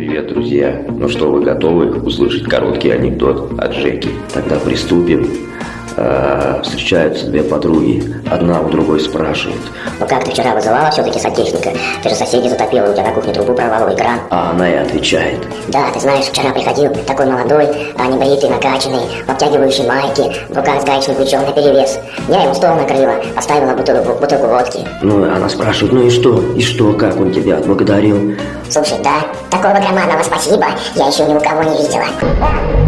Привет, друзья! Ну что, вы готовы услышать короткий анекдот от Жеки? Тогда приступим. А, встречаются две подруги. Одна у другой спрашивает. Ну как ты вчера вызывала все-таки сантехника? Ты же соседей затопила, у тебя на кухне трубу прорвало экран. А она и отвечает. Да, ты знаешь, вчера приходил такой молодой, а небритый, накачанный, в обтягивающей майке, в руках с гаечным ключом на перевес. Я ему стол накрыла, поставила бутылку, бутылку водки. Ну, она спрашивает, ну и что? И что, как он тебя отблагодарил? Слушай, да, такого громадного спасибо я еще ни у кого не видела.